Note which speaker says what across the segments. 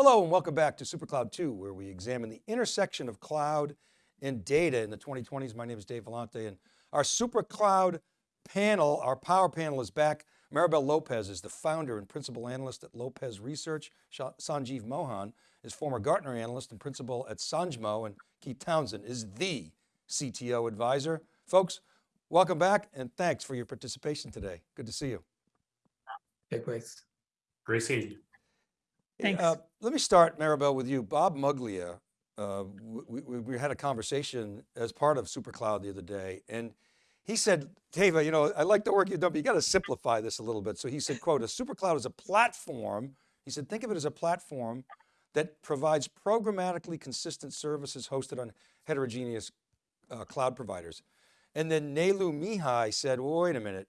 Speaker 1: Hello and welcome back to SuperCloud 2, where we examine the intersection of cloud and data in the 2020s. My name is Dave Vellante and our SuperCloud panel, our power panel is back. Maribel Lopez is the founder and principal analyst at Lopez Research. Sanjeev Mohan is former Gartner analyst and principal at Sanjmo and Keith Townsend is the CTO advisor. Folks, welcome back and thanks for your participation today. Good to see you.
Speaker 2: Great.
Speaker 3: Great seeing you.
Speaker 4: Thanks.
Speaker 1: Uh, let me start, Maribel, with you. Bob Muglia, uh, we, we, we, had a conversation as part of SuperCloud the other day, and he said, Tava, you know, I like the work you've done, but you got to simplify this a little bit. So he said, quote, a SuperCloud is a platform. He said, think of it as a platform that provides programmatically consistent services hosted on heterogeneous uh, cloud providers. And then Nelu Mihai said, well, wait a minute,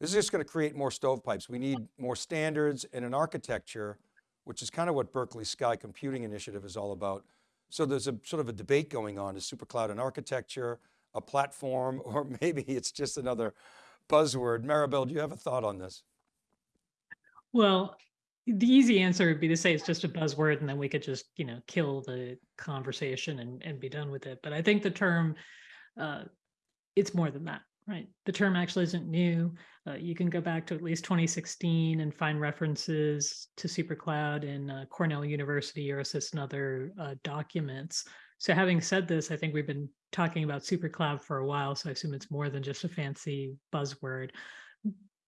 Speaker 1: this is just going to create more stovepipes. We need more standards and an architecture, which is kind of what Berkeley Sky Computing Initiative is all about. So there's a sort of a debate going on, is SuperCloud an architecture, a platform, or maybe it's just another buzzword. Maribel, do you have a thought on this?
Speaker 4: Well, the easy answer would be to say it's just a buzzword and then we could just, you know, kill the conversation and, and be done with it. But I think the term, uh, it's more than that right? The term actually isn't new. Uh, you can go back to at least 2016 and find references to SuperCloud in uh, Cornell University, EuroSys, and other uh, documents. So having said this, I think we've been talking about SuperCloud for a while, so I assume it's more than just a fancy buzzword.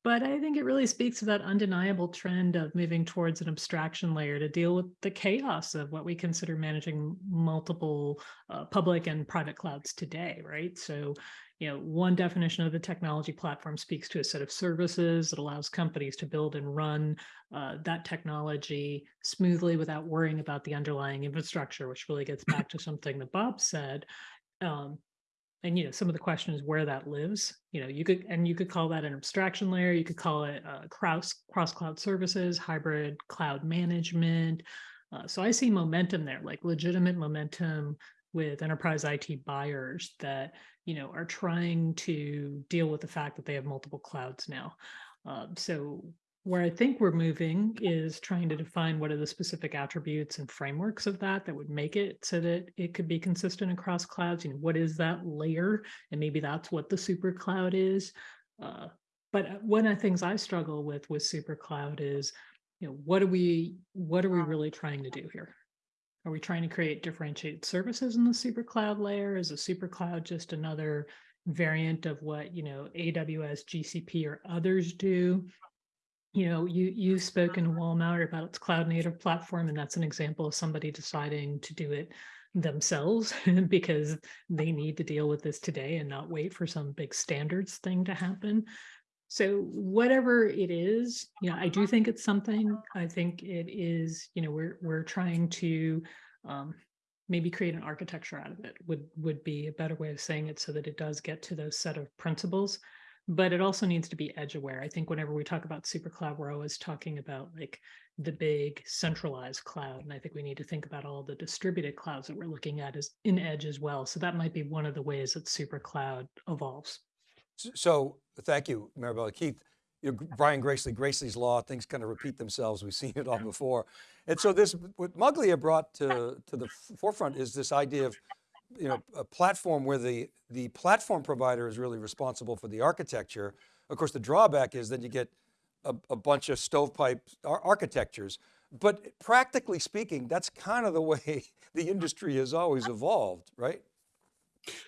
Speaker 4: But I think it really speaks to that undeniable trend of moving towards an abstraction layer to deal with the chaos of what we consider managing multiple uh, public and private clouds today, right? So you know, one definition of the technology platform speaks to a set of services that allows companies to build and run uh, that technology smoothly without worrying about the underlying infrastructure, which really gets back to something that Bob said. Um, and you know, some of the question is where that lives. You know, you could and you could call that an abstraction layer. You could call it uh, cross cross cloud services, hybrid cloud management. Uh, so I see momentum there, like legitimate momentum with enterprise IT buyers that you know are trying to deal with the fact that they have multiple clouds now. Um, so where I think we're moving is trying to define what are the specific attributes and frameworks of that that would make it so that it could be consistent across clouds. You know, what is that layer? And maybe that's what the super cloud is. Uh, but one of the things I struggle with with super cloud is, you know, what are we what are we really trying to do here? Are we trying to create differentiated services in the super cloud layer? Is a super cloud just another variant of what, you know, AWS, GCP, or others do? You know, you, you've spoken, Walmart, about its cloud native platform, and that's an example of somebody deciding to do it themselves because they need to deal with this today and not wait for some big standards thing to happen. So whatever it is, you know, I do think it's something. I think it is, you know, we're we're trying to um, maybe create an architecture out of it would would be a better way of saying it so that it does get to those set of principles but it also needs to be edge aware i think whenever we talk about super cloud we're always talking about like the big centralized cloud and i think we need to think about all the distributed clouds that we're looking at as in edge as well. So that might be one of the ways that super cloud evolves
Speaker 1: so thank you, Maribel. Keith, you know, Brian Gracely, Gracely's Law, things kind of repeat themselves. We've seen it all before. And so this, what Muglia brought to, to the forefront is this idea of, you know, a platform where the, the platform provider is really responsible for the architecture. Of course, the drawback is that you get a, a bunch of stovepipe ar architectures. But practically speaking, that's kind of the way the industry has always evolved, right?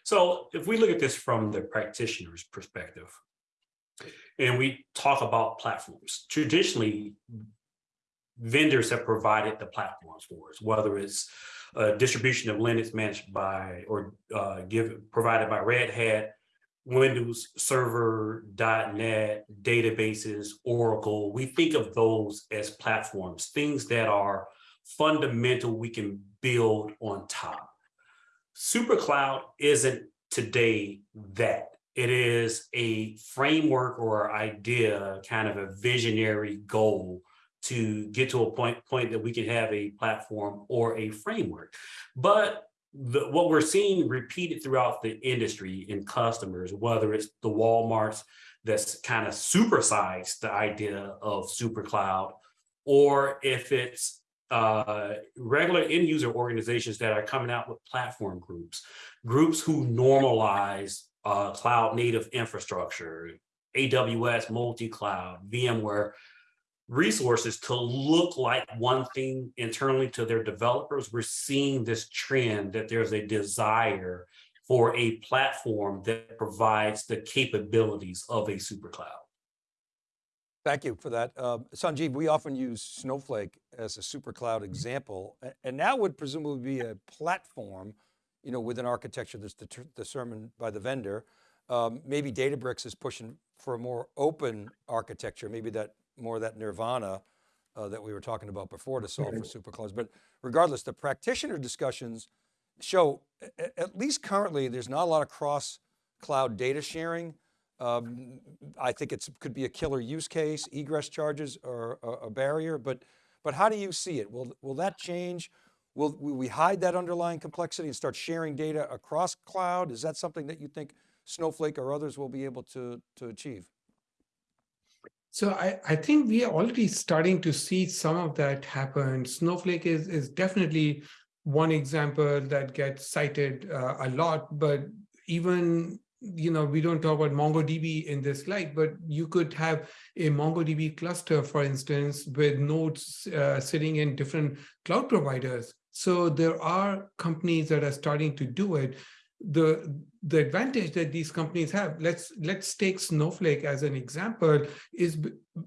Speaker 3: So if we look at this from the practitioner's perspective, and we talk about platforms, traditionally, vendors have provided the platforms for us, whether it's a distribution of Linux managed by or uh, give, provided by Red Hat, Windows Server, .NET, databases, Oracle. We think of those as platforms, things that are fundamental we can build on top. SuperCloud isn't today that. It is a framework or idea, kind of a visionary goal to get to a point, point that we can have a platform or a framework. But the, what we're seeing repeated throughout the industry in customers, whether it's the Walmarts that's kind of supersized the idea of super cloud, or if it's uh, regular end user organizations that are coming out with platform groups, groups who normalize uh, cloud native infrastructure, AWS, multi-cloud, VMware resources to look like one thing internally to their developers. We're seeing this trend that there's a desire for a platform that provides the capabilities of a super cloud.
Speaker 1: Thank you for that. Uh, Sanjeev, we often use Snowflake as a super cloud example, and that would presumably be a platform, you know, with an architecture that's deter- determined by the vendor. Um, maybe Databricks is pushing for a more open architecture, maybe that more of that nirvana uh, that we were talking about before to solve for super clouds. But regardless, the practitioner discussions show, at least currently, there's not a lot of cross cloud data sharing. Um, I think it could be a killer use case, egress charges are a, barrier, but, but how do you see it? Will, will that change? Will, will we hide that underlying complexity and start sharing data across cloud? Is that something that you think Snowflake or others will be able to, to achieve?
Speaker 2: So I, I think we are already starting to see some of that happen. Snowflake is, is definitely one example that gets cited uh, a lot, but even you know we don't talk about MongoDB in this slide, but you could have a MongoDB cluster, for instance, with nodes uh, sitting in different cloud providers. So there are companies that are starting to do it. The the advantage that these companies have, let's let's take Snowflake as an example, is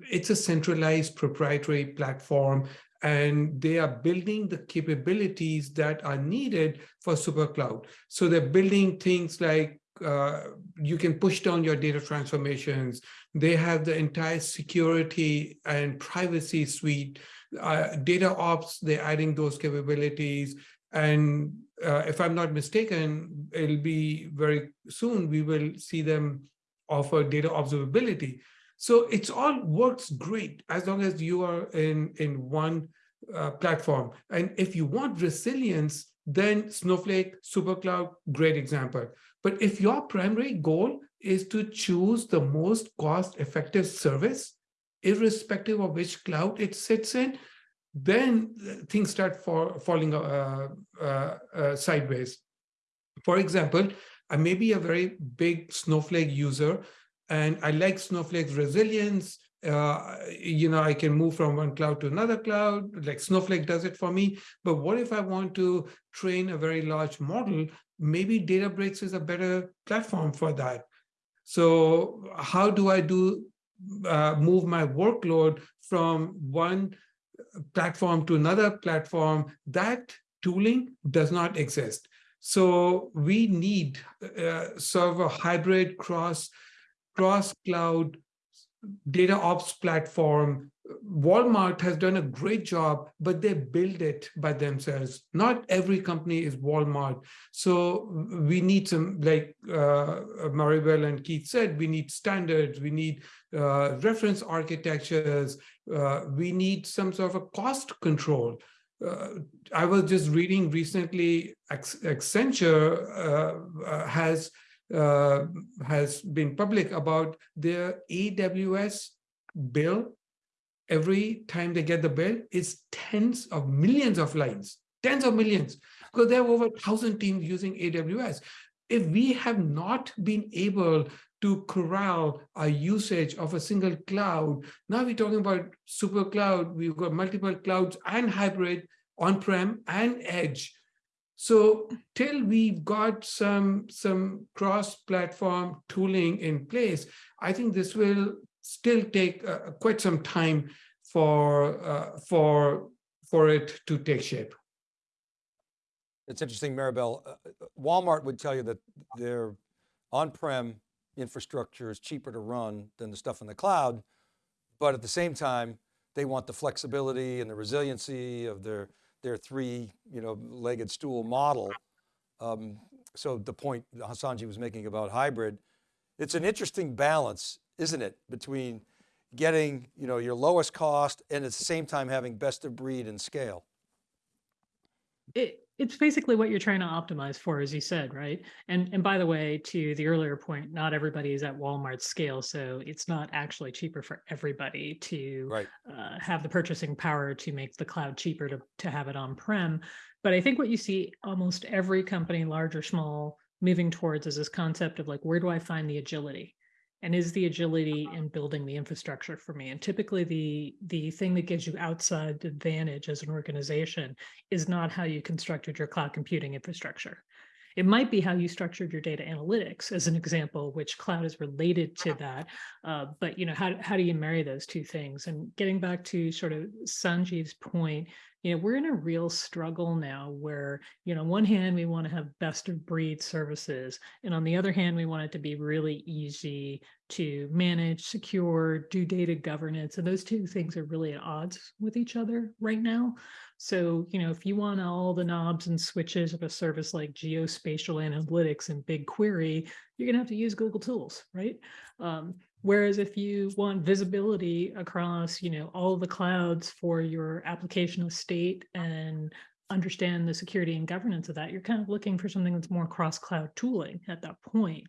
Speaker 2: it's a centralized proprietary platform and they are building the capabilities that are needed for super cloud. So they're building things like uh, you can push down your data transformations. They have the entire security and privacy suite. Uh, data ops, they're adding those capabilities. And uh, if I'm not mistaken, it'll be very soon we will see them offer data observability. So it's all works great as long as you are in in one uh, platform. And if you want resilience, then Snowflake, SuperCloud, great example. But if your primary goal is to choose the most cost-effective service, irrespective of which cloud it sits in, then uh, things start for, falling uh, uh, uh, sideways. For example, I may be a very big Snowflake user, and I like Snowflake's resilience. Uh, you know, I can move from one cloud to another cloud, like Snowflake does it for me. But what if I want to train a very large model? Maybe Databricks is a better platform for that. So how do I do uh, move my workload from one platform to another platform? That tooling does not exist. So we need uh, sort of a hybrid cross cross cloud data ops platform. Walmart has done a great job, but they build it by themselves. Not every company is Walmart. So we need some, like uh, Maribel and Keith said, we need standards, we need uh, reference architectures, uh, we need some sort of a cost control. Uh, I was just reading recently, Accenture uh, uh, has uh, has been public about their AWS bill. Every time they get the bill, it's tens of millions of lines, tens of millions, because there are over a thousand teams using AWS. If we have not been able to corral our usage of a single cloud, now we're talking about super cloud, we've got multiple clouds and hybrid on-prem and edge. So till we've got some, some cross-platform tooling in place, I think this will still take uh, quite some time for, uh, for, for it to take shape.
Speaker 1: It's interesting, Maribel, uh, uh, Walmart would tell you that their on-prem infrastructure is cheaper to run than the stuff in the cloud, but at the same time, they want the flexibility and the resiliency of their their three, you know, legged stool model. Um, so the point Sanjeev was making about hybrid, it's an interesting balance, isn't it? Between getting, you know, your lowest cost and at the same time having best of breed and scale.
Speaker 4: It, it's basically what you're trying to optimize for, as you said, right? And and by the way, to the earlier point, not everybody is at Walmart scale, so it's not actually cheaper for everybody to
Speaker 1: Right.
Speaker 4: uh, have the purchasing power to make the cloud cheaper to to have it on prem. But I think what you see almost every company, large or small, moving towards is this concept of like, where do I find the agility? And is the agility uh-huh. in building the infrastructure for me? And typically the the thing that gives you outside advantage as an organization is not how you constructed your cloud computing infrastructure. It might be how you structured your data analytics as an example, which cloud is related to that. Uh, but you know, how, how do you marry those two things? And getting back to sort of Sanjeev's point, you know, we're in a real struggle now where, you know, on one hand, we want to have best of breed services. And on the other hand, we want it to be really easy to manage, secure, do data governance. And those two things are really at odds with each other right now. So, you know, if you want all the knobs and switches of a service like geospatial analytics and BigQuery, you're going to have to use Google Tools, right? Um, whereas if you want visibility across, you know, all the clouds for your application estate and understand the security and governance of that, you're kind of looking for something that's more cross-cloud tooling at that point.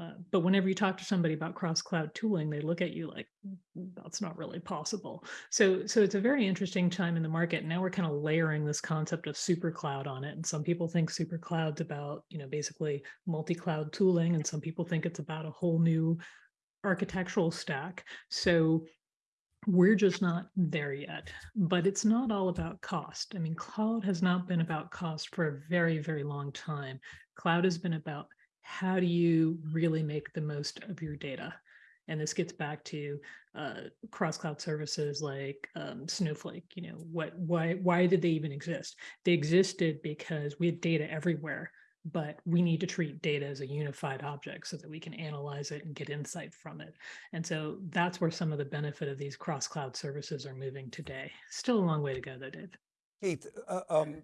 Speaker 4: Uh, but whenever you talk to somebody about cross-cloud tooling, they look at you like "Mm, that's not really possible. So, so it's a very interesting time in the market. Now we're kind of layering this concept of super cloud on it, and some people think super cloud's about you know basically multi-cloud tooling, and some people think it's about a whole new architectural stack. So we're just not there yet, but it's not all about cost. I mean, cloud has not been about cost for a very, very long time. Cloud has been about how do you really make the most of your data? And this gets back to uh, cross-cloud services like um, Snowflake. You know, what, why, why did they even exist? They existed because we had data everywhere, but we need to treat data as a unified object so that we can analyze it and get insight from it. And so that's where some of the benefit of these cross-cloud services are moving today. Still a long way to go, though, Dave.
Speaker 1: Keith, uh, um,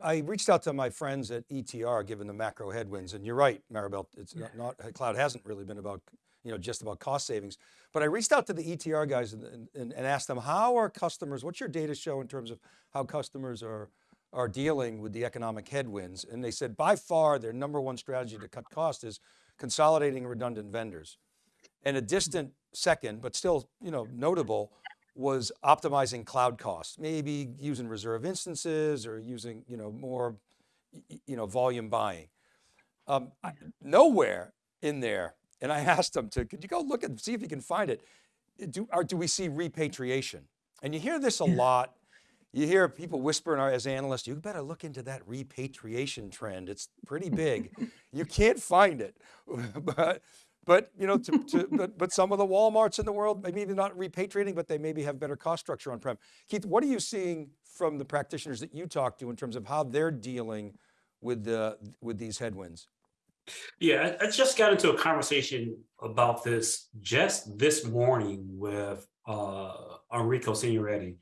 Speaker 1: I reached out to my friends at ETR, given the macro headwinds, and you're right, Maribel, it's not, not, uh, cloud hasn't really been about, you know, just about cost savings. But I reached out to the ETR guys and, and, and asked them, how are customers, what's your data show in terms of how customers are, are dealing with the economic headwinds? And they said, by far, their number one strategy to cut cost is consolidating redundant vendors. And a distant second, but still, you know, notable, was optimizing cloud costs, maybe using reserve instances or using, you know, more, you know, volume buying. Um, I, nowhere in there, and I asked them to, could you go look and see if you can find it? Do, or do we see repatriation? And you hear this a lot. You hear people whispering as analysts, you better look into that repatriation trend. It's pretty big. you can't find it, but but you know, to, to, but, but some of the WalMarts in the world, maybe even not repatriating, but they maybe have better cost structure on-prem. Keith, what are you seeing from the practitioners that you talk to in terms of how they're dealing with the with these headwinds?
Speaker 3: Yeah, I, I just got into a conversation about this just this morning with uh, Enrico Signoretti,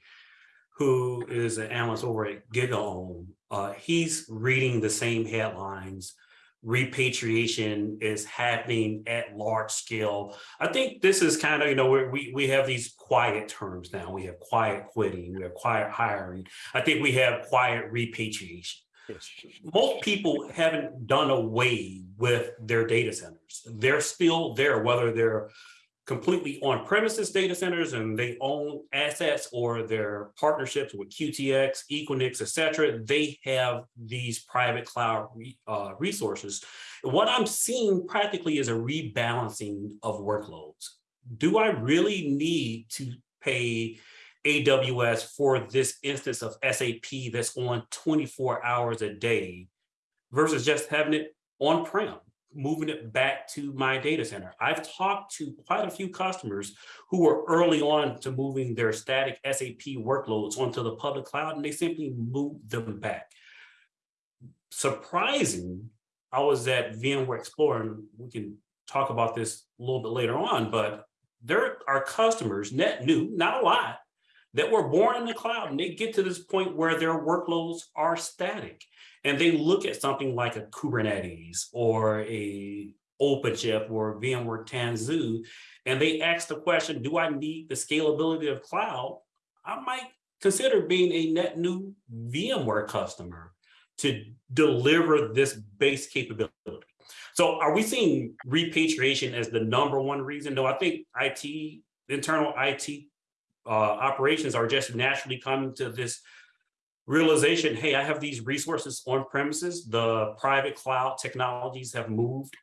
Speaker 3: who is an analyst over at GigaOM. Uh, he's reading the same headlines repatriation is happening at large scale. I think this is kind of, you know, we, we have these quiet terms now. We have quiet quitting, we have quiet hiring. I think we have quiet repatriation. Most people haven't done away with their data centers. They're still there, whether they're completely on premises data centers and they own assets or their partnerships with QTS, Equinix, et cetera, they have these private cloud uh, resources. What I'm seeing practically is a rebalancing of workloads. Do I really need to pay AWS for this instance of SAP that's on 24 hours a day versus just having it on-prem? Moving it back to my data center. I've talked to quite a few customers who were early on to moving their static SAP workloads onto the public cloud, and they simply moved them back. Surprising, I was at VMware Explorer, and we can talk about this a little bit later on, but there are customers, net new, not a lot, that were born in the cloud, and they get to this point where their workloads are static and they look at something like a Kubernetes or a OpenShift or VMware Tanzu, and they ask the question, do I need the scalability of cloud? I might consider being a net new VMware customer to deliver this base capability. So are we seeing repatriation as the number one reason? No, I think IT, internal IT uh, operations are just naturally coming to this realization, hey, I have these resources on premises. The private cloud technologies have moved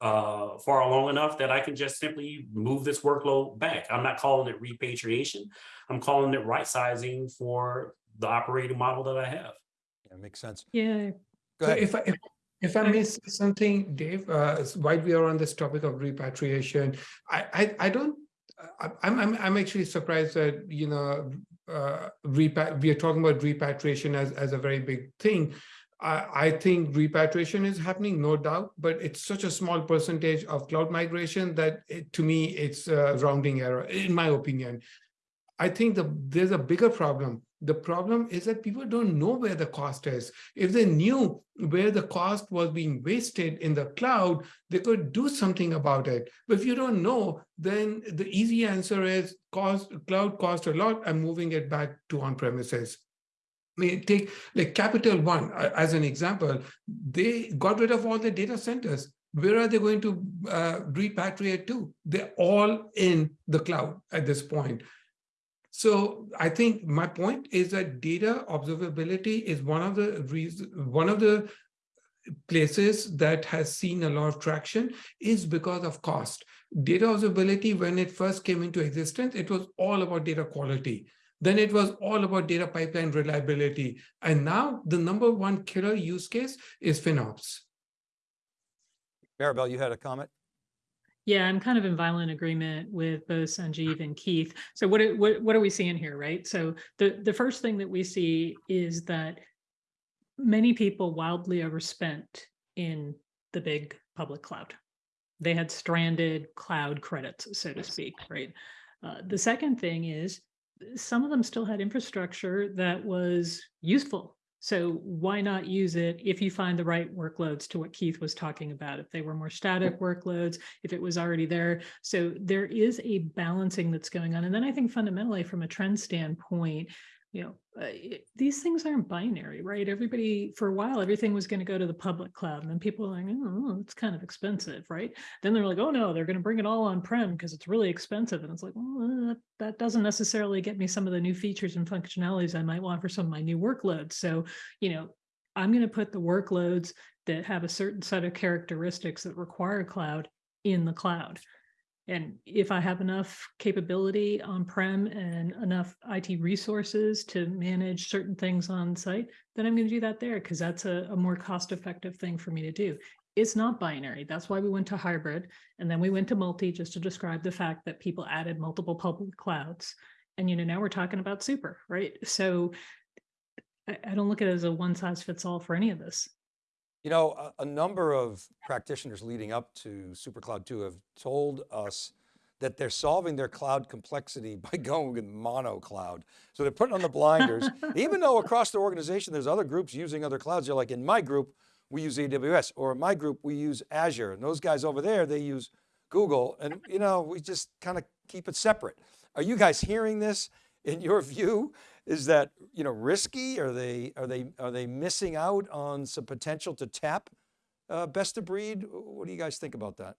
Speaker 3: uh, far along enough that I can just simply move this workload back. I'm not calling it repatriation. I'm calling it right sizing for the operating model that I have.
Speaker 1: Yeah, makes sense.
Speaker 4: Yeah,
Speaker 1: Go
Speaker 2: So if I, if, if I
Speaker 4: Okay.
Speaker 2: may say something, Dave, uh, s- while we are on this topic of repatriation, I, I, I don't, I, I'm, I'm, I'm actually surprised that, you know, uh, we are talking about repatriation as, as a very big thing. I, I think repatriation is happening, no doubt, but it's such a small percentage of cloud migration that it, to me, it's a rounding error, in my opinion. I think the, there's a bigger problem. The problem is that people don't know where the cost is. If they knew where the cost was being wasted in the cloud, they could do something about it. But if you don't know, then the easy answer is cost cloud cost a lot. I'm moving it back to on premises. I mean, take like Capital One as an example. They got rid of all the data centers. Where are they going to uh, repatriate to? They're all in the cloud at this point. So I think my point is that data observability is one of the reasons, one of the places that has seen a lot of traction is because of cost. Data observability, when it first came into existence, it was all about data quality. Then it was all about data pipeline reliability. And now the number one killer use case is FinOps.
Speaker 1: Maribel, you had a comment?
Speaker 4: Yeah, I'm kind of in violent agreement with both Sanjeev and Keith. So what, are- what, what are we seeing here, right? So the, the first thing that we see is that many people wildly overspent in the big public cloud. They had stranded cloud credits, so to speak, right? Uh, the second thing is some of them still had infrastructure that was useful. So why not use it if you find the right workloads to what Keith was talking about? If they were more static workloads, if it was already there. So there is a balancing that's going on. And then I think fundamentally from a trend standpoint, you know, uh, it- these things aren't binary, right? Everybody, for a while, everything was going to go to the public cloud. And then people are like, oh, it's kind of expensive, right? Then they're like, oh no, they're going to bring it all on prem because it's really expensive. And it's like, well, that, that doesn't necessarily get me some of the new features and functionalities I might want for some of my new workloads. So, you know, I'm going to put the workloads that have a certain set of characteristics that require cloud in the cloud. And if I have enough capability on-prem and enough IT resources to manage certain things on site, then I'm going to do that there because that's a, a more cost-effective thing for me to do. It's not binary. That's why we went to hybrid. And then we went to multi just to describe the fact that people added multiple public clouds. And, you know, now we're talking about super, right? So I, I don't look at it as a one size fits all for any of this.
Speaker 1: You know, a, a number of practitioners leading up to SuperCloud 2 have told us that they're solving their cloud complexity by going with mono cloud. So they're putting on the blinders, even though across the organization, there's other groups using other clouds. They're like, in my group, we use AWS, or in my group, we use Azure. And those guys over there, they use Google. And you know, we just kind of keep it separate. Are you guys hearing this in your view? Is that, you know, risky? Are they, are they, are they missing out on some potential to tap uh, best of breed? What do you guys think about that?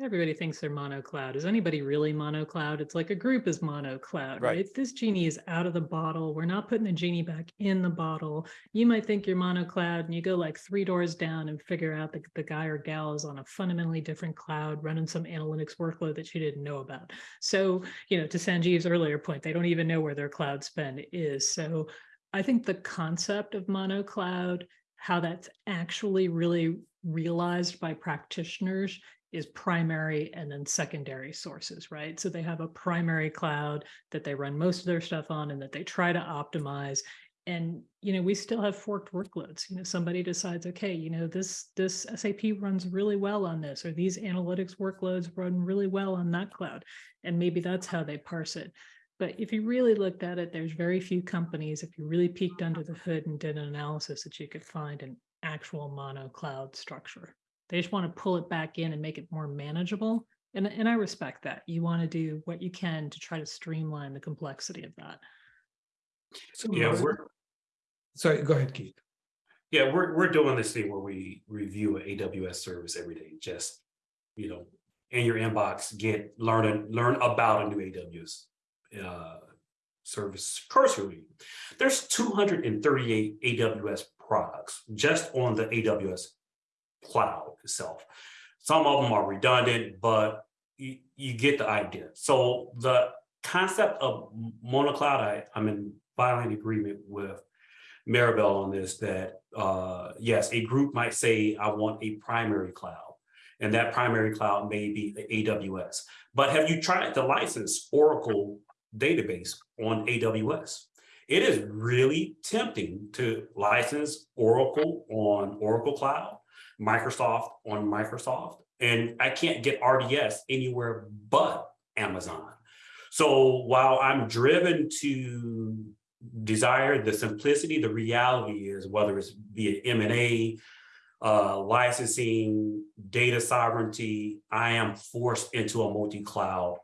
Speaker 4: Everybody thinks they're mono cloud. Is anybody really mono cloud? It's like a group is mono cloud,
Speaker 1: Right.
Speaker 4: right? This genie is out of the bottle. We're not putting the genie back in the bottle. You might think you're mono cloud and you go like three doors down and figure out that the guy or gal is on a fundamentally different cloud running some analytics workload that you didn't know about. So, you know, to Sanjeev's earlier point, they don't even know where their cloud spend is. So I think the concept of mono cloud, how that's actually really realized by practitioners is primary and then secondary sources, right? So they have a primary cloud that they run most of their stuff on and that they try to optimize. And you know, we still have forked workloads. You know, somebody decides, okay, you know, this this SAP runs really well on this, or these analytics workloads run really well on that cloud. And maybe that's how they parse it. But if you really looked at it, there's very few companies, if you really peeked under the hood and did an analysis, that you could find an actual mono cloud structure. They just want to pull it back in and make it more manageable. And, and I respect that. You want to do what you can to try to streamline the complexity of that.
Speaker 2: So
Speaker 3: Yeah, we're,
Speaker 2: sorry, go ahead, Keith.
Speaker 3: Yeah, we're, we're doing this thing where we review an AWS service every day, just, you know, in your inbox, get, learn, and learn about a new AWS uh, service cursory. There's two hundred and thirty-eight AWS products just on the AWS cloud itself. Some of them are redundant, but you, you get the idea. So the concept of monocloud, I, I'm in violent agreement with Maribel on this, that, uh, yes, a group might say, I want a primary cloud. And that primary cloud may be AWS. But have you tried to license Oracle database on AWS? It is really tempting to license Oracle on Oracle Cloud, Microsoft on Microsoft, and I can't get RDS anywhere but Amazon. So while I'm driven to desire the simplicity, the reality is whether it's be it M&A, uh, licensing, data sovereignty, I am forced into a multi-cloud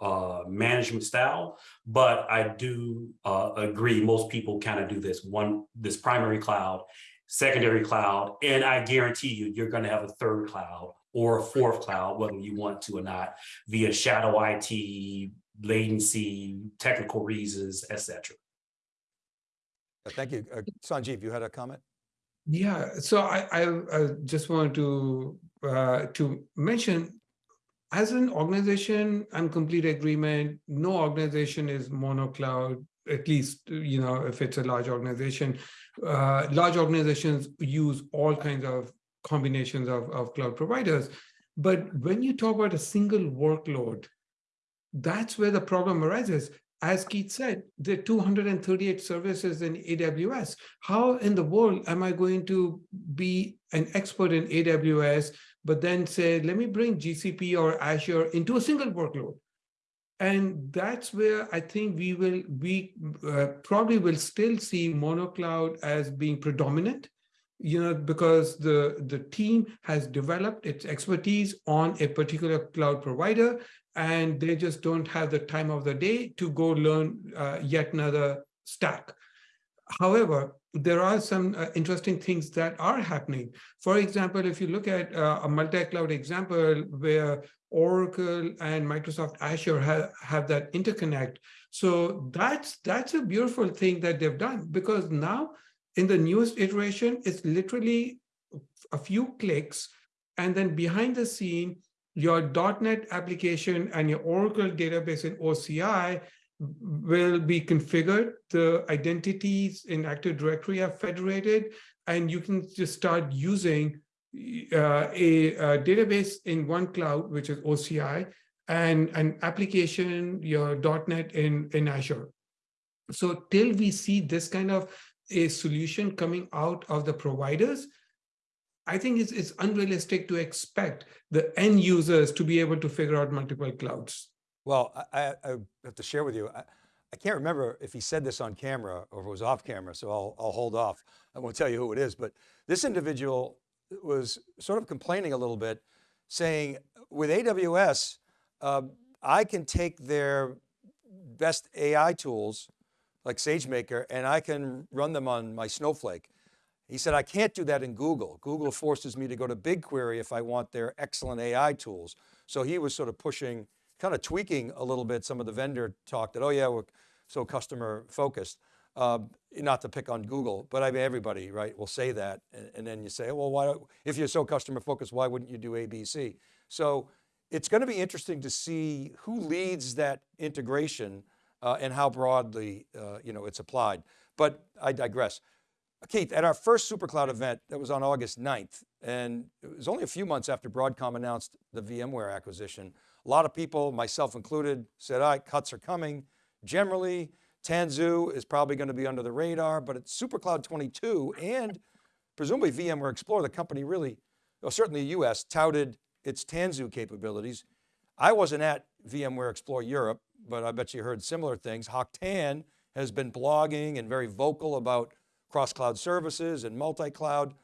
Speaker 3: uh, management style. But I do uh, agree, most people kind of do this one, this primary cloud, secondary cloud, and I guarantee you, you're going to have a third cloud or a fourth cloud, whether you want to or not, via shadow IT, latency, technical reasons, etc.
Speaker 1: Uh, Thank you. Uh, Sanjeev, you had a comment?
Speaker 2: Yeah, so I, I, I just wanted to uh, to mention, as an organization, I'm complete agreement. No organization is monocloud. At least you know if it's a large organization. Uh, large organizations use all kinds of combinations of, of cloud providers. But when you talk about a single workload, that's where the problem arises as Keith said, there are 238 services in AWS. How in the world am I going to be an expert in AWS, but then say, let me bring GCP or Azure into a single workload? And that's where I think we will, we uh, probably will still see monocloud as being predominant, you know, because the, the team has developed its expertise on a particular cloud provider and they just don't have the time of the day to go learn uh, yet another stack. However, there are some uh, interesting things that are happening. For example, if you look at uh, a multi-cloud example where Oracle and Microsoft Azure have, have that interconnect. So that's that's a beautiful thing that they've done because now in the newest iteration, it's literally a few clicks and then behind the scene, your .NET application and your Oracle database in OCI will be configured. The identities in Active Directory are federated, and you can just start using uh, a, a, database in one cloud, which is OCI, and an application, your .NET in, in Azure. So till we see this kind of a solution coming out of the providers, I think it's, it's unrealistic to expect the end users to be able to figure out multiple clouds.
Speaker 1: Well, I, I have to share with you, I, I, can't remember if he said this on camera or if it was off camera, so I'll, I'll hold off. I won't tell you who it is, but this individual was sort of complaining a little bit, saying with AWS, uh, I can take their best AI tools like SageMaker and I can run them on my Snowflake. He said, I can't do that in Google. Google forces me to go to BigQuery if I want their excellent AI tools. So he was sort of pushing, kind of tweaking a little bit some of the vendor talk that, oh yeah, we're so customer focused. Uh, not to pick on Google, but I mean, everybody, right, will say that. And, and then you say, well, why, if you're so customer focused, why wouldn't you do ABC? So it's going to be interesting to see who leads that integration uh, and how broadly, uh, you know, it's applied. But I digress. Keith, at our first SuperCloud event, that was on August 9th, and it was only a few months after Broadcom announced the VMware acquisition. A lot of people, myself included, said, all right, cuts are coming. Generally, Tanzu is probably going to be under the radar, but at SuperCloud 22 and presumably VMware Explorer, the company really, well, certainly the US, touted its Tanzu capabilities. I wasn't at VMware Explore Europe, but I bet you heard similar things. Hock Tan has been blogging and very vocal about cross-cloud services and multi-cloud,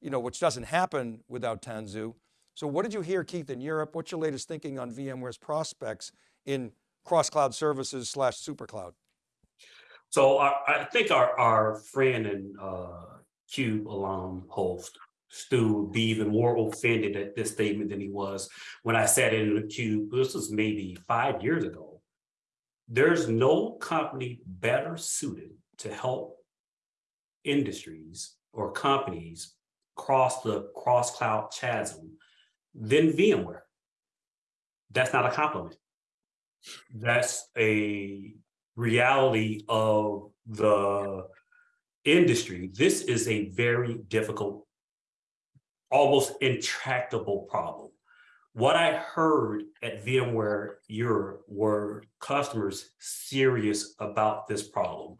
Speaker 1: you know, which doesn't happen without Tanzu. So what did you hear, Keith, in Europe? What's your latest thinking on VMware's prospects in cross-cloud services slash supercloud?
Speaker 3: So I, I think our, our friend and uh, Cube alum host, Stu, would be even more offended at this statement than he was when I sat in the Cube, this was maybe five years ago. There's no company better suited to help industries or companies cross the cross cloud chasm than VMware. That's not a compliment. That's a reality of the industry. This is a very difficult, almost intractable problem. What I heard at VMware Europe were customers serious about this problem.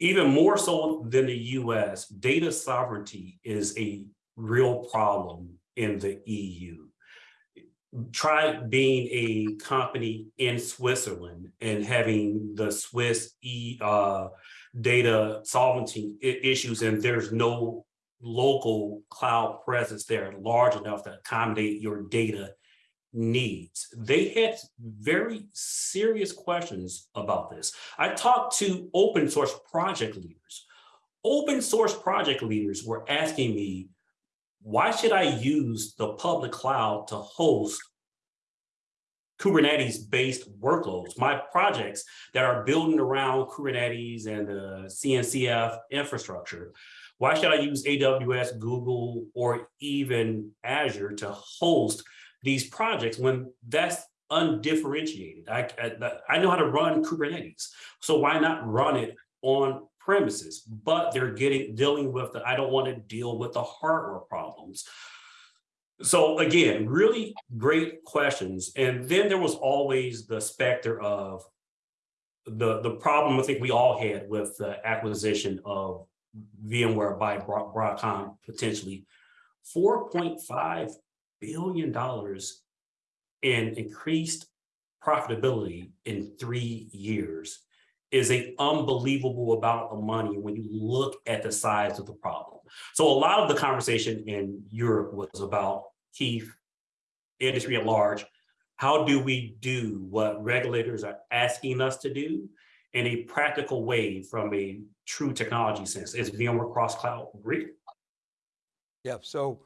Speaker 3: Even more so than the US, data sovereignty is a real problem in the EU. Try being a company in Switzerland and having the Swiss e uh, data sovereignty issues, and there's no local cloud presence there large enough to accommodate your data needs. They had very serious questions about this. I talked to open source project leaders. Open source project leaders were asking me, why should I use the public cloud to host Kubernetes-based workloads? My projects that are building around Kubernetes and the CNCF infrastructure, why should I use AWS, Google, or even Azure to host these projects when that's undifferentiated? I, I, I know how to run Kubernetes, so why not run it on premises? But they're getting dealing with the, I don't want to deal with the hardware problems. So again, really great questions. And then there was always the specter of the, the problem I think we all had with the acquisition of VMware by Broadcom potentially. $4.5 billion in increased profitability in three years is a unbelievable amount of money when you look at the size of the problem. So a lot of the conversation in Europe was about Keith, industry at large. How do we do what regulators are asking us to do in a practical way from a true technology sense? Is VMware cross cloud great?
Speaker 1: Yeah, so,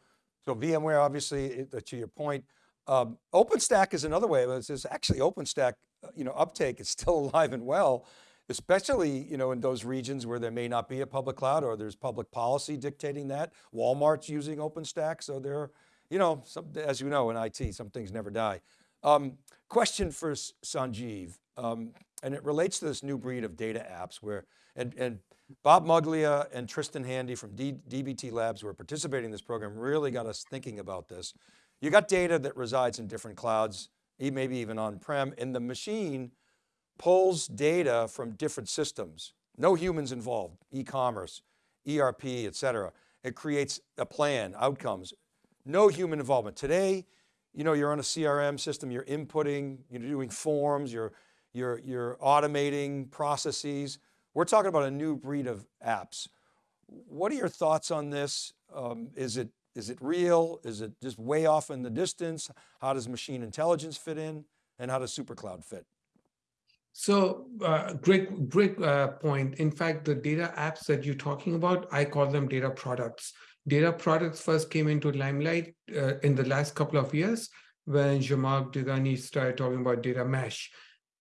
Speaker 1: so VMware, obviously, uh, to your point, um, OpenStack is another way, it's it's actually OpenStack, uh, you know, uptake is still alive and well, especially, you know, in those regions where there may not be a public cloud or there's public policy dictating that. Walmart's using OpenStack, so there, are, you know, some, as you know, in IT, some things never die. Um, question for Sanjeev, um, and it relates to this new breed of data apps where, and, and Bob Muglia and Tristan Handy from D, DBT Labs who are participating in this program really got us thinking about this. You got data that resides in different clouds, maybe even on-prem, and the machine pulls data from different systems. No humans involved, e-commerce, ERP, et cetera. It creates a plan, outcomes, no human involvement. Today, you know, you're on a CRM system, you're inputting, you're doing forms, you're, you're, you're automating processes. We're talking about a new breed of apps. What are your thoughts on this? Um, is it is it real? Is it just way off in the distance? How does machine intelligence fit in? And how does supercloud fit?
Speaker 2: So uh, great, great uh, point. In fact, the data apps that you're talking about, I call them data products. Data products first came into limelight uh, in the last couple of years when Zhamak Dehghani started talking about data mesh.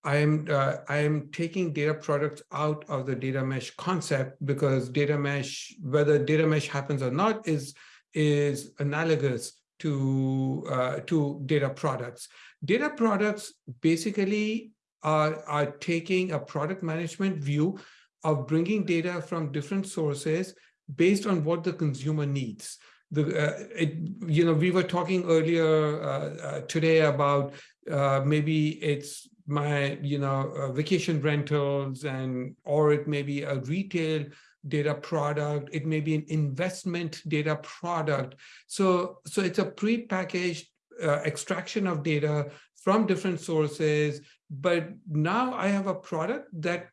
Speaker 2: I am uh, I am taking data products out of the data mesh concept because data mesh, whether data mesh happens or not, is is analogous to uh, to data products. Data products basically are, are taking a product management view of bringing data from different sources based on what the consumer needs. The, uh, it, you know, we were talking earlier uh, uh, today about uh, maybe it's my, you know, uh, vacation rentals and, or it may be a retail data product. It may be an investment data product. So, so it's a pre-packaged uh, extraction of data from different sources but now I have a product that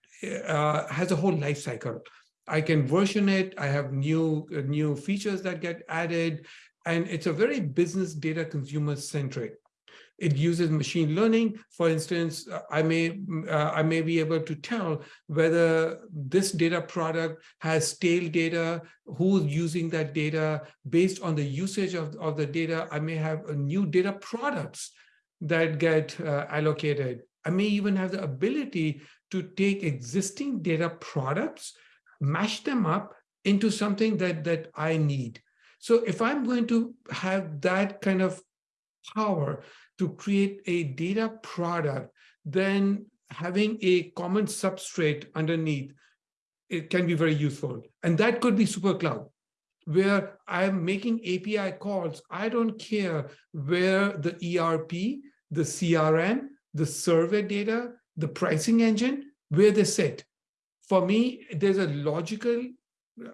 Speaker 2: uh, has a whole life cycle. I can version it. I have new uh, new features that get added, and it's a very business data consumer centric. It uses machine learning. For instance, uh, I may uh, I may be able to tell whether this data product has stale data, who's using that data. Based on the usage of, of the data, I may have a new data products that get uh, allocated. I may even have the ability to take existing data products, mash them up into something that that I need. So if I'm going to have that kind of power to create a data product, then having a common substrate underneath, it can be very useful. And that could be SuperCloud, where I'm making API calls. I don't care where the ERP, the CRM, the survey data, the pricing engine, where they sit. For me, there's a logical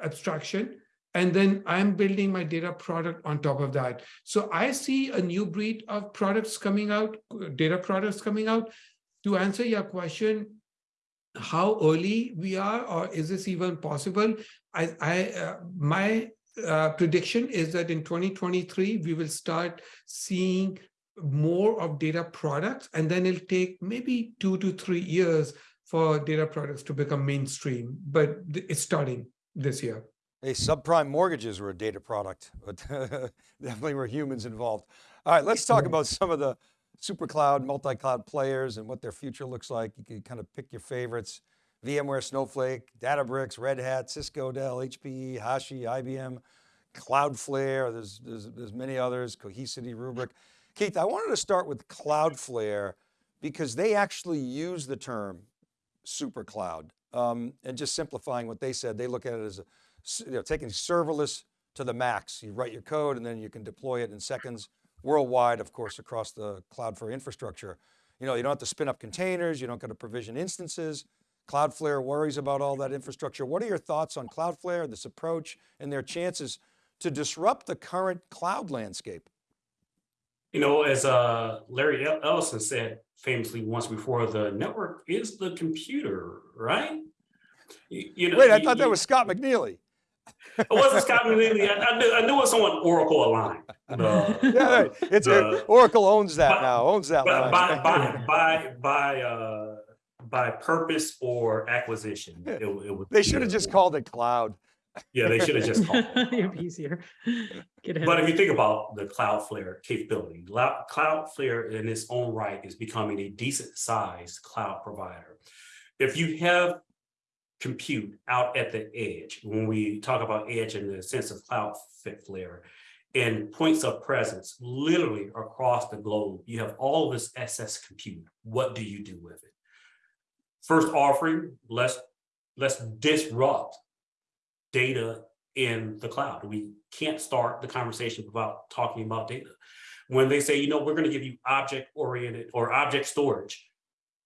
Speaker 2: abstraction and then I'm building my data product on top of that. So I see a new breed of products coming out, data products coming out. To answer your question, how early we are, or is this even possible? I, I uh, my uh, prediction is that in 2023 we will start seeing more of data products, and then it'll take maybe two to three years for data products to become mainstream. But it's starting this year.
Speaker 1: Hey, subprime mortgages were a data product, but definitely were humans involved. All right, let's talk about some of the super cloud, multi-cloud players and what their future looks like. You can kind of pick your favorites. VMware, Snowflake, Databricks, Red Hat, Cisco, Dell, HPE, Hashi, IBM, Cloudflare, there's, there's, there's many others, Cohesity, Rubrik. Keith, I wanted to start with Cloudflare because they actually use the term super cloud. Um, and just simplifying what they said, they look at it as a you know, taking serverless to the max. You write your code and then you can deploy it in seconds worldwide, of course, across the Cloudflare infrastructure. You know, you don't have to spin up containers, you don't got to provision instances. Cloudflare worries about all that infrastructure. What are your thoughts on Cloudflare, this approach and their chances to disrupt the current cloud landscape?
Speaker 3: You know, as uh, Larry Ellison said famously once before, the network is the computer, right?
Speaker 1: You, you know, Wait, I you, thought that was Scott McNealy.
Speaker 3: It wasn't Scott McNealy. I, I, knew, I knew it was someone Oracle aligned. The,
Speaker 1: yeah, right. It's the, Oracle owns that by, now. Owns that
Speaker 3: by, by, by by by uh, by purpose or acquisition. It, it
Speaker 1: they should have just called it cloud.
Speaker 3: Yeah, they should have just called
Speaker 4: it. It'd be easier.
Speaker 3: but if you think about the Cloudflare capability, Cloudflare in its own right is becoming a decent sized cloud provider. If you have compute out at the edge. When we talk about edge in the sense of Cloudflare and points of presence, literally across the globe, you have all of this SS compute. What do you do with it? First offering, let's let's disrupt data in the cloud. We can't start the conversation without talking about data. When they say, you know, we're going to give you object oriented or object storage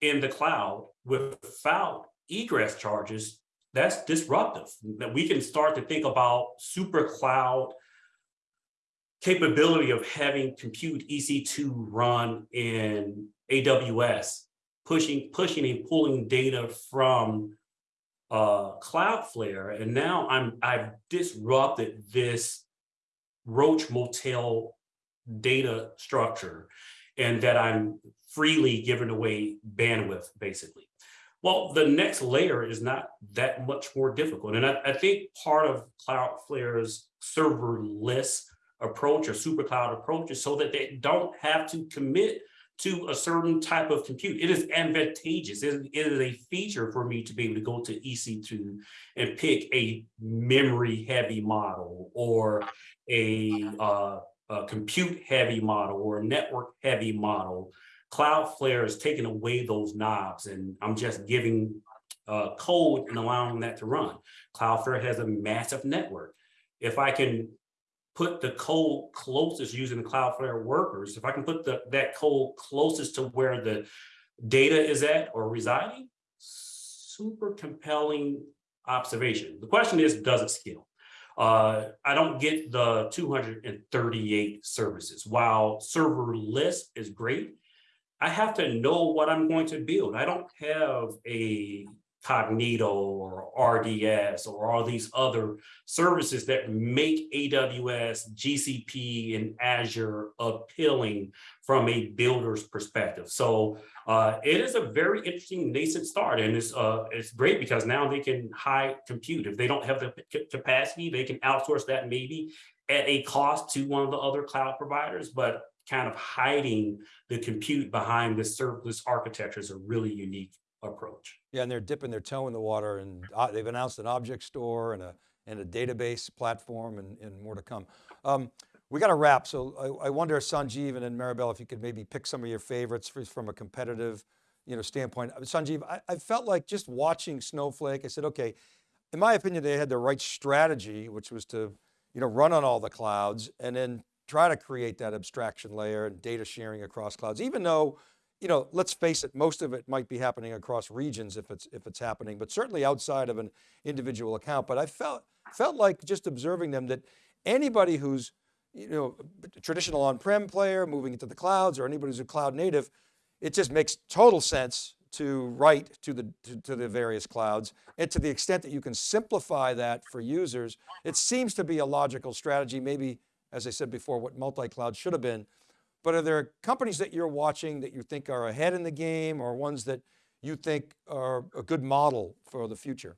Speaker 3: in the cloud without egress charges, that's disruptive. That we can start to think about super cloud capability of having compute EC2 run in AWS, pushing, pushing and pulling data from uh, Cloudflare. And now I'm I've disrupted this Roach Motel data structure and that I'm freely giving away bandwidth, basically. Well, the next layer is not that much more difficult. And I, I think part of Cloudflare's serverless approach or super cloud approach is so that they don't have to commit to a certain type of compute. It is advantageous. It is a feature for me to be able to go to EC2 and pick a memory heavy model or a, uh, a compute heavy model or a network heavy model Cloudflare is taking away those knobs and I'm just giving uh, code and allowing that to run. Cloudflare has a massive network. If I can put the code closest using the Cloudflare workers, if I can put the, that code closest to where the data is at or residing, super compelling observation. The question is, does it scale? Uh, I don't get the 238 services. While serverless is great, I have to know what I'm going to build. I don't have a Cognito or RDS or all these other services that make AWS, GCP, and Azure appealing from a builder's perspective. So uh, it is a very interesting nascent start, and it's uh, it's great because now they can high compute. If they don't have the capacity, they can outsource that maybe at a cost to one of the other cloud providers, but kind of hiding the compute behind the serverless architecture is a really unique approach.
Speaker 1: Yeah, and they're dipping their toe in the water and uh, they've announced an object store and a, and a database platform and, and more to come. Um, we got to wrap. So I, I wonder, Sanjeev and then Maribel, if you could maybe pick some of your favorites for, from a competitive you know, standpoint. Uh, Sanjeev, I, I felt like just watching Snowflake, I said, okay, in my opinion, they had the right strategy, which was to, you know, run on all the clouds and then try to create that abstraction layer and data sharing across clouds, even though, you know, let's face it, most of it might be happening across regions if it's, if it's happening, but certainly outside of an individual account. But I felt, felt like just observing them that anybody who's, you know, traditional on-prem player moving into the clouds or anybody who's a cloud native, it just makes total sense to write to the, to, to, the various clouds. And to the extent that you can simplify that for users, it seems to be a logical strategy, maybe as I said before, what multi-cloud should have been. But are there companies that you're watching that you think are ahead in the game or ones that you think are a good model for the future?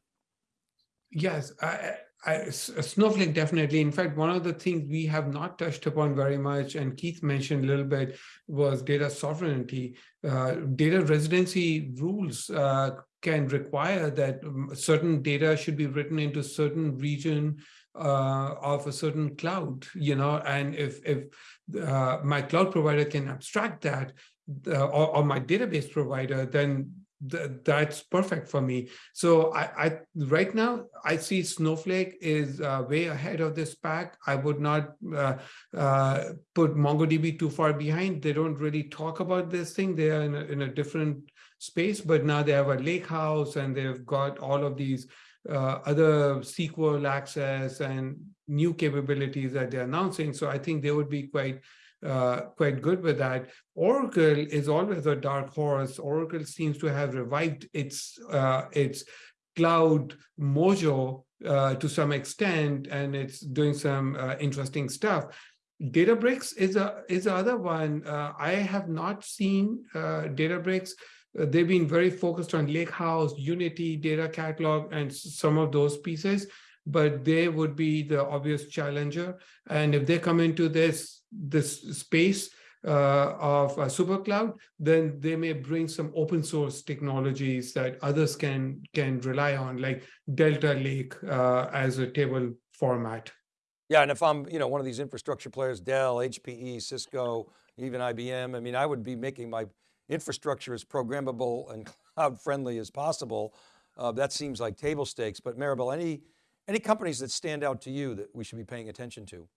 Speaker 2: Yes, I, I, Snowflake definitely. In fact, one of the things we have not touched upon very much, and Keith mentioned a little bit, was data sovereignty. Uh, data residency rules uh, can require that um, certain data should be written into certain region uh, of a certain cloud, you know, and if if uh, my cloud provider can abstract that, uh, or, or, my database provider, then th that's perfect for me. So I, I, right now I see Snowflake is uh, way ahead of this pack. I would not uh, uh, put MongoDB too far behind. They don't really talk about this thing. They are in a, in a different space, but now they have a lake house and they've got all of these other SQL access and new capabilities that they're announcing. So I think they would be quite uh, quite good with that. Oracle is always a dark horse. Oracle seems to have revived its uh, its cloud mojo uh, to some extent, and it's doing some uh, interesting stuff. Databricks is a is the other one. Uh, I have not seen uh, Databricks uh, they've been very focused on Lakehouse, Unity, data catalog, and some of those pieces, but they would be the obvious challenger. And if they come into this, this space uh, of super cloud, then they may bring some open source technologies that others can, can rely on, like Delta Lake uh, as a table format.
Speaker 1: Yeah, and if I'm, you know, one of these infrastructure players, Dell, HPE, Cisco, even IBM, I mean, I would be making my infrastructure as programmable and cloud friendly as possible, uh, that seems like table stakes. But Maribel, any, any companies that stand out to you that we should be paying attention to?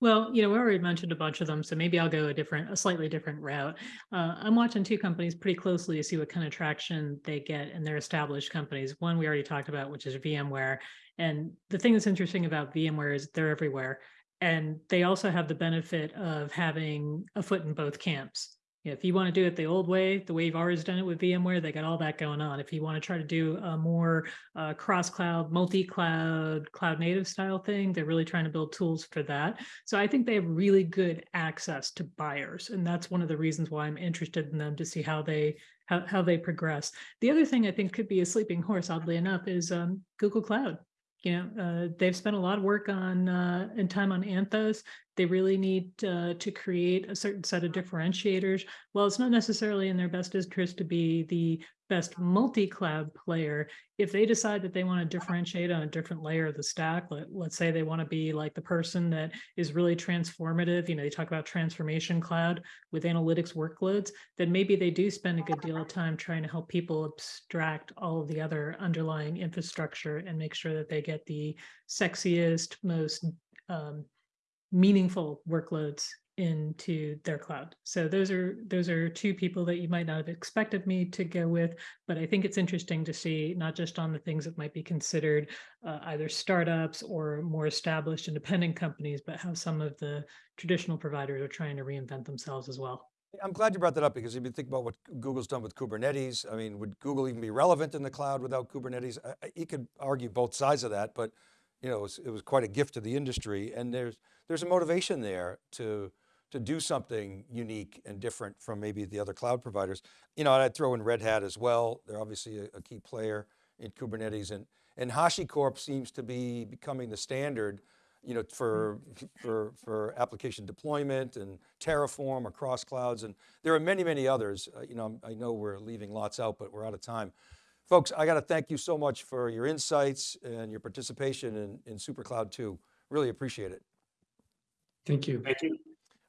Speaker 4: Well, you know, we already mentioned a bunch of them, so maybe I'll go a different, a slightly different route. Uh, I'm watching two companies pretty closely to see what kind of traction they get in their established companies. One we already talked about, which is VMware. And the thing that's interesting about VMware is they're everywhere. And they also have the benefit of having a foot in both camps if you want to do it the old way, the way you've always done it with VMware, they got all that going on. If you want to try to do a more uh, cross-cloud, multi-cloud, cloud-native style thing, they're really trying to build tools for that. So I think they have really good access to buyers, and that's one of the reasons why I'm interested in them to see how they how, how they progress. The other thing I think could be a sleeping horse, oddly enough, is um, Google Cloud you know, uh, they've spent a lot of work on uh, and time on Anthos. They really need uh, to create a certain set of differentiators. Well, it's not necessarily in their best interest to be the best multi-cloud player. If they decide that they want to differentiate on a different layer of the stack, let, let's say they want to be like the person that is really transformative, you know, they talk about transformation cloud with analytics workloads, then maybe they do spend a good deal of time trying to help people abstract all of the other underlying infrastructure and make sure that they get the sexiest, most um, meaningful workloads into their cloud. So those are those are two people that you might not have expected me to go with, but I think it's interesting to see not just on the things that might be considered uh, either startups or more established independent companies, but how some of the traditional providers are trying to reinvent themselves as well.
Speaker 1: I'm glad you brought that up because if you think about what Google's done with Kubernetes, I mean, would Google even be relevant in the cloud without Kubernetes? I- I- You could argue both sides of that, but you know, it was, it was quite a gift to the industry and there's, there's a motivation there to, to do something unique and different from maybe the other cloud providers. You know, and I'd throw in Red Hat as well. They're obviously a, a key player in Kubernetes and, and HashiCorp seems to be becoming the standard, you know, for, for, for application deployment and Terraform across clouds. And there are many, many others. Uh, you know, I know we're leaving lots out, but we're out of time. Folks, I got to thank you so much for your insights and your participation in, in SuperCloud 2. Really appreciate it.
Speaker 2: Thank you.
Speaker 3: Thank you.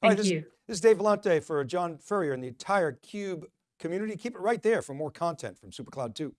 Speaker 1: All right,
Speaker 4: Thank
Speaker 1: this,
Speaker 4: you.
Speaker 1: this is Dave Vellante for John Furrier and the entire CUBE community. Keep it right there for more content from SuperCloud 2.